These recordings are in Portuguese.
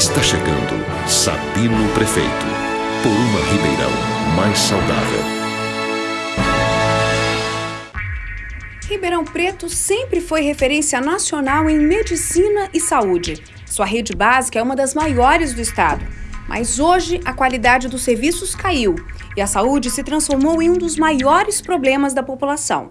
Está chegando Sabino Prefeito. Por uma Ribeirão mais saudável. Ribeirão Preto sempre foi referência nacional em medicina e saúde. Sua rede básica é uma das maiores do estado. Mas hoje a qualidade dos serviços caiu e a saúde se transformou em um dos maiores problemas da população.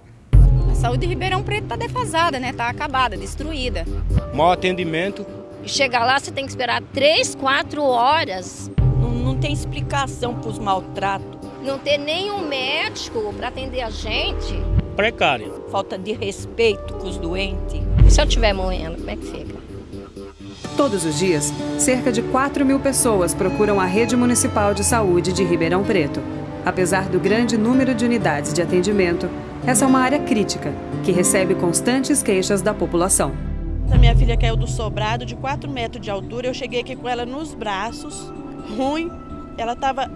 A saúde de Ribeirão Preto está defasada, né? Está acabada, destruída. Mau atendimento. Chegar lá você tem que esperar 3, 4 horas. Não, não tem explicação para os maltratos. Não ter nenhum médico para atender a gente. Precário. Falta de respeito com os doentes. E se eu estiver morrendo, como é que fica? Todos os dias, cerca de 4 mil pessoas procuram a Rede Municipal de Saúde de Ribeirão Preto. Apesar do grande número de unidades de atendimento, essa é uma área crítica, que recebe constantes queixas da população. A minha filha caiu do sobrado de 4 metros de altura, eu cheguei aqui com ela nos braços, ruim, ela estava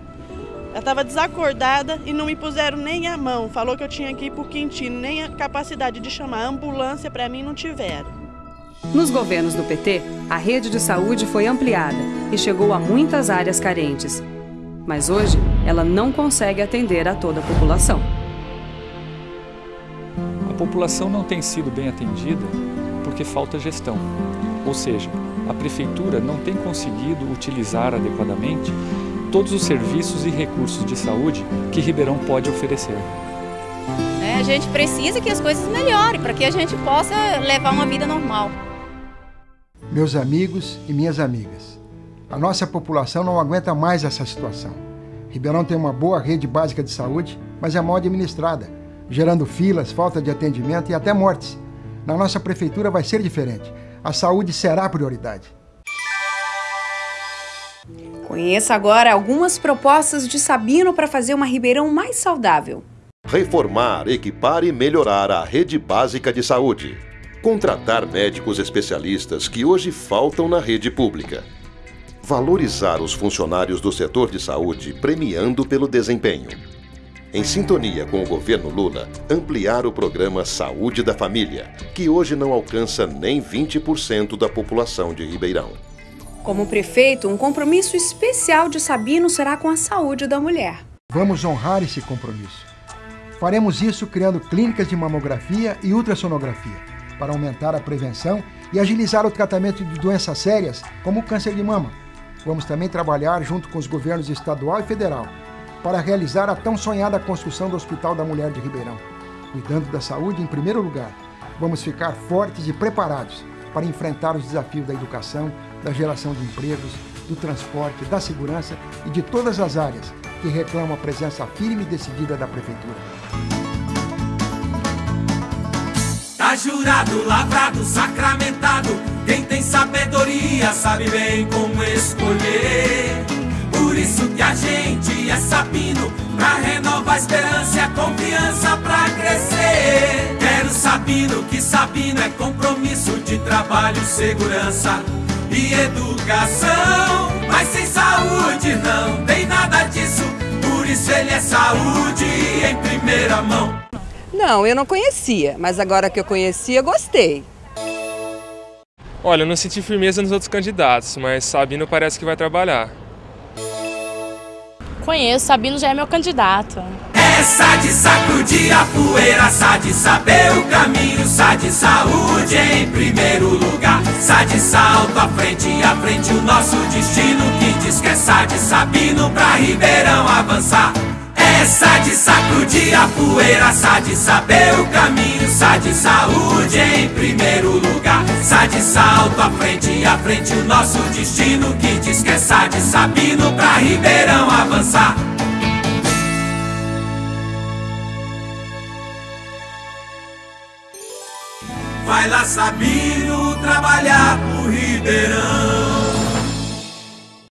ela estava desacordada e não me puseram nem a mão. Falou que eu tinha que ir para o Quintino, nem a capacidade de chamar a ambulância para mim não tiveram. Nos governos do PT, a rede de saúde foi ampliada e chegou a muitas áreas carentes. Mas hoje, ela não consegue atender a toda a população. A população não tem sido bem atendida porque falta gestão. Ou seja, a prefeitura não tem conseguido utilizar adequadamente todos os serviços e recursos de saúde que Ribeirão pode oferecer. É, a gente precisa que as coisas melhorem para que a gente possa levar uma vida normal meus amigos e minhas amigas. A nossa população não aguenta mais essa situação. Ribeirão tem uma boa rede básica de saúde, mas é mal administrada, gerando filas, falta de atendimento e até mortes. Na nossa prefeitura vai ser diferente. A saúde será a prioridade. Conheça agora algumas propostas de Sabino para fazer uma Ribeirão mais saudável. Reformar, equipar e melhorar a rede básica de saúde Contratar médicos especialistas que hoje faltam na rede pública. Valorizar os funcionários do setor de saúde premiando pelo desempenho. Em sintonia com o governo Lula, ampliar o programa Saúde da Família, que hoje não alcança nem 20% da população de Ribeirão. Como prefeito, um compromisso especial de Sabino será com a saúde da mulher. Vamos honrar esse compromisso. Faremos isso criando clínicas de mamografia e ultrassonografia para aumentar a prevenção e agilizar o tratamento de doenças sérias, como o câncer de mama. Vamos também trabalhar junto com os governos estadual e federal para realizar a tão sonhada construção do Hospital da Mulher de Ribeirão. Cuidando da saúde em primeiro lugar, vamos ficar fortes e preparados para enfrentar os desafios da educação, da geração de empregos, do transporte, da segurança e de todas as áreas que reclamam a presença firme e decidida da Prefeitura. Tá jurado, lavrado, sacramentado. Quem tem sabedoria sabe bem como escolher. Isso que a gente é sabino pra renovar a esperança e a confiança pra crescer. Quero sabino que sabino é compromisso de trabalho, segurança e educação. Mas sem saúde não tem nada disso. Por isso ele é saúde em primeira mão. Não, eu não conhecia, mas agora que eu conhecia, gostei. Olha, eu não senti firmeza nos outros candidatos, mas Sabino parece que vai trabalhar. Conheço, Sabino já é meu candidato. Essa de sacudir a poeira, sa de saber o caminho, sa de saúde em primeiro lugar, sa de salto à frente, à frente o nosso destino, que diz que é sa de Sabino pra Ribeirão avançar. Essa de sacudir a poeira, sa de saber o caminho, sa de saúde em primeiro lugar, sa de salto à frente, à frente o nosso destino que diz que é sa de Sabino pra Ribeirão avançar. Vai lá Sabino trabalhar pro Ribeirão.